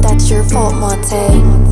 That's your fault, Monte.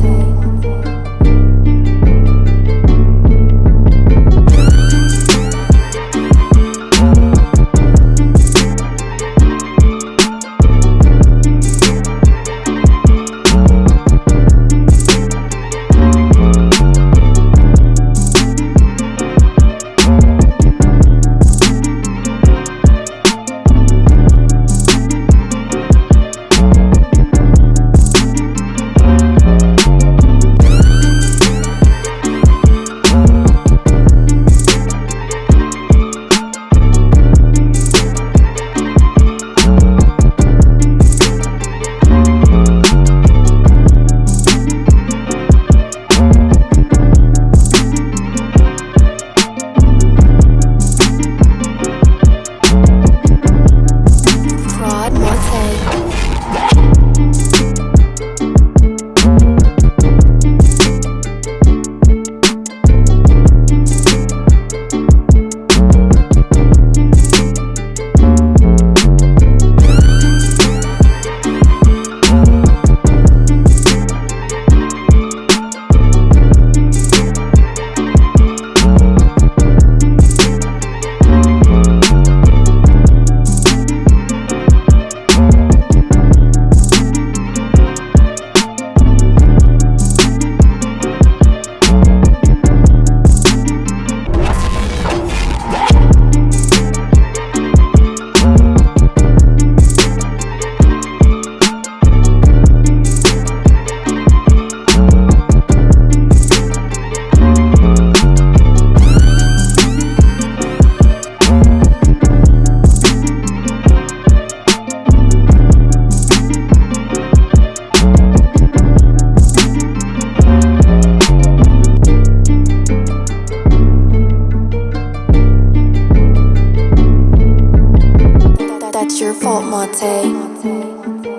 your fault, Mate.